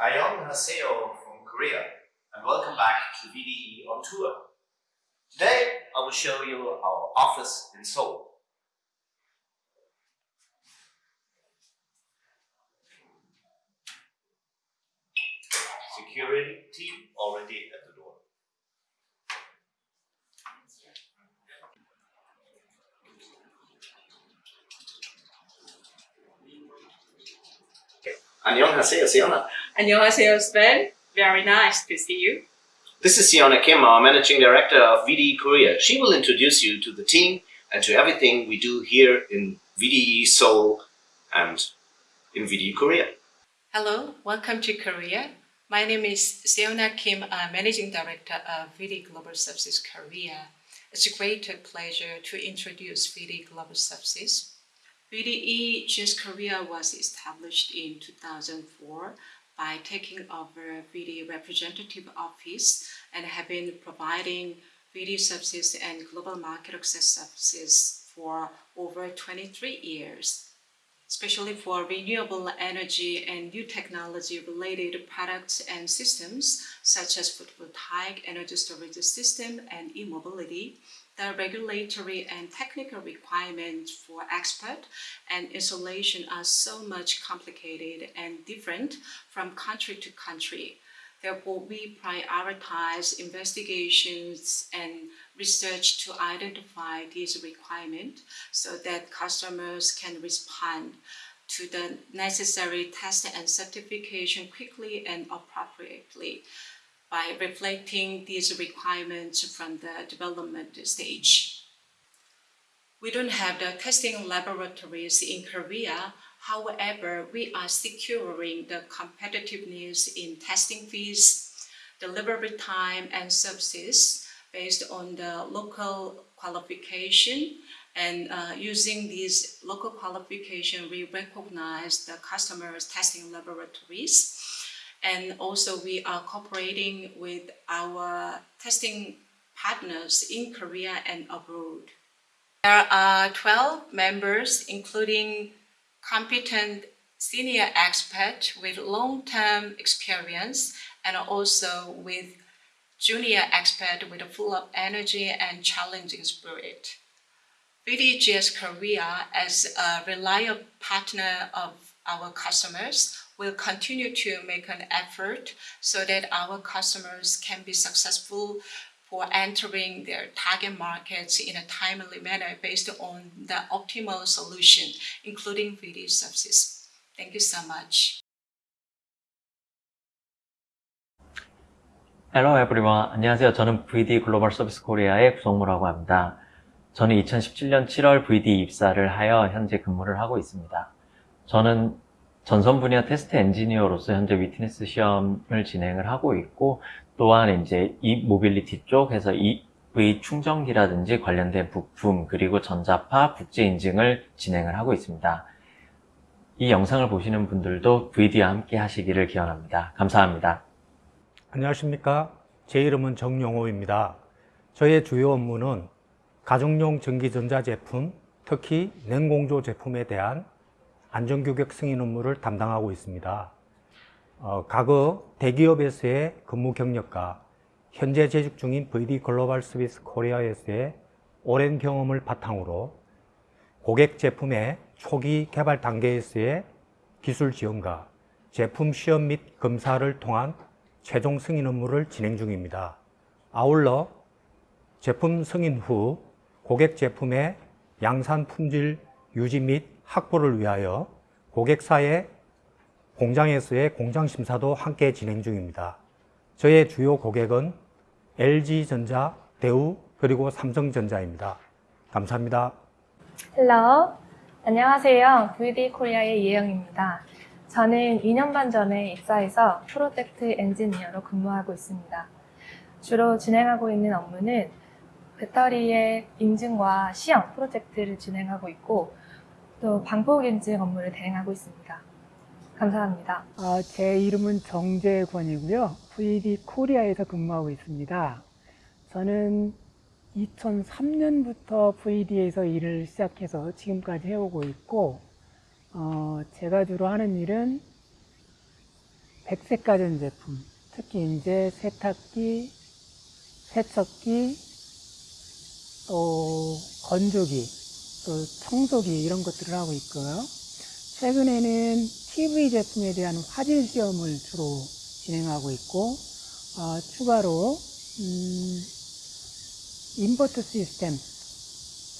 Ayong Haseo from Korea, and welcome back to VDE on Tour. Today, I will show you our office in Seoul. Security team already at the door. 안녕하세요, Siona. 안녕하세요, Sven. Very nice to see you. This is Siona Kim, our managing director of VDE Korea. She will introduce you to the team and to everything we do here in VDE Seoul and in VDE Korea. Hello, welcome to Korea. My name is Seona Kim, uh, Managing Director of VD Global Services Korea. It's a great pleasure to introduce VD Global Services. VDE GS Korea was established in 2004 by taking over VD Representative Office and have been providing VD services and global market access services for over 23 years especially for renewable energy and new technology related products and systems such as photovoltaic energy storage system and e-mobility. The regulatory and technical requirements for export and installation are so much complicated and different from country to country. Therefore, we prioritize investigations and research to identify these requirements so that customers can respond to the necessary test and certification quickly and appropriately by reflecting these requirements from the development stage. We don't have the testing laboratories in Korea. However, we are securing the competitiveness in testing fees, delivery time, and services based on the local qualification. And uh, using these local qualification, we recognize the customers' testing laboratories. And also we are cooperating with our testing partners in Korea and abroad. There are 12 members, including competent senior experts with long-term experience and also with junior expert with a full of energy and challenging spirit. VDGS Korea, as a reliable partner of our customers, will continue to make an effort so that our customers can be successful for entering their target markets in a timely manner based on the optimal solution, including VD services. Thank you so much. Hello everyone. 안녕하세요. 저는 VD 글로벌 서비스 코리아의 구성무라고 합니다. 저는 2017년 7월 VD 입사를 하여 현재 근무를 하고 있습니다. 저는 전선 분야 테스트 엔지니어로서 현재 witness 시험을 진행을 하고 있고 또한 이제 이 모빌리티 쪽에서 EV 충전기라든지 관련된 부품 그리고 전자파 국제 인증을 진행을 하고 있습니다. 이 영상을 보시는 분들도 VDE와 함께 하시기를 기원합니다. 감사합니다. 안녕하십니까. 제 이름은 정용호입니다. 저의 주요 업무는 가정용 전기전자 제품, 특히 냉공조 제품에 대한 안전규격 승인 업무를 담당하고 있습니다. 어, 과거 대기업에서의 근무 경력과 현재 재직 중인 VD 글로벌 서비스 코리아에서의 오랜 경험을 바탕으로 고객 제품의 초기 개발 단계에서의 기술 지원과 제품 시험 및 검사를 통한 최종 승인 업무를 진행 중입니다. 아울러 제품 승인 후 고객 제품의 양산 품질 유지 및 확보를 위하여 고객사의 공장에서의 공장 심사도 함께 진행 중입니다. 저의 주요 고객은 LG전자, 대우, 그리고 삼성전자입니다. 감사합니다. Hello 안녕하세요. VDE 코리아의 이혜영입니다. 저는 2년 반 전에 입사해서 프로젝트 엔지니어로 근무하고 있습니다. 주로 진행하고 있는 업무는 배터리의 인증과 시험 프로젝트를 진행하고 있고 또 방폭 인증 업무를 대행하고 있습니다. 감사합니다. 어, 제 이름은 정재권이고요. VD 코리아에서 근무하고 있습니다. 저는 2003년부터 VD에서 일을 시작해서 지금까지 해오고 있고 어, 제가 주로 하는 일은 백색 가전 제품, 특히 이제 세탁기, 세척기, 또 건조기, 또 청소기 이런 것들을 하고 있고요. 최근에는 TV 제품에 대한 화질 시험을 주로 진행하고 있고, 어, 추가로 음, 인버터 시스템,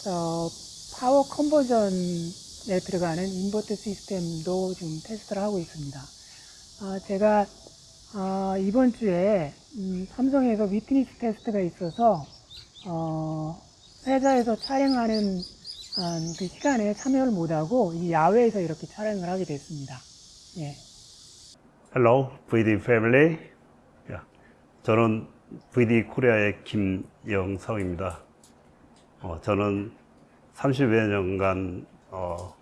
어, power conversion에 들어가는 인버터 시스템도 지금 테스트를 하고 있습니다. 아, 제가 아, 이번 주에 음, 삼성에서 witness test가 있어서 어, 회사에서 촬영하는 아, 그 시간에 참여를 못하고 이 야외에서 이렇게 촬영을 하게 됐습니다. 예. Hello, VDE Family. 야, 저는 VDE 코리아의 김영성입니다. 어, 저는 30여 년간 어,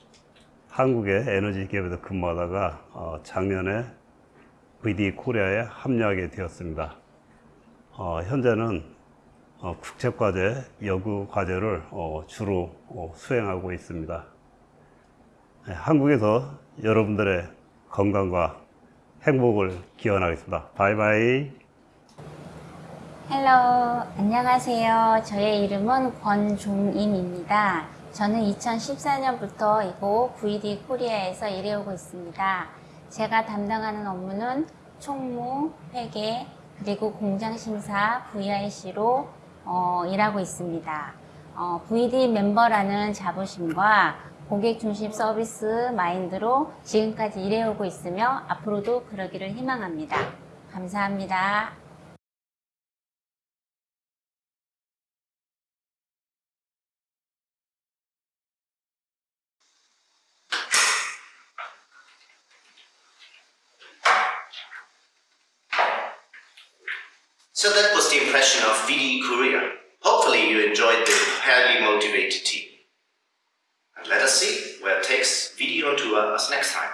한국의 에너지 기업에서 근무하다가 어, 작년에 VDE 코리아에 합류하게 되었습니다. 어, 현재는 어, 국책과제, 연구 과제를 어, 주로 어, 수행하고 있습니다. 네, 한국에서 여러분들의 건강과 행복을 기원하겠습니다. 바이바이. Hello, 안녕하세요. 저의 이름은 권종임입니다. 저는 2014년부터 이곳 VDE 코리아에서 일해오고 있습니다. 제가 담당하는 업무는 총무, 회계, 그리고 공장 심사, VIC로 어, 일하고 있습니다. 어, VD 멤버라는 자부심과 고객 중심 서비스 마인드로 지금까지 일해오고 있으며 앞으로도 그러기를 희망합니다. 감사합니다. So that was the impression of VD Korea. Hopefully you enjoyed the highly motivated team. And let us see where it takes VD on tour us next time.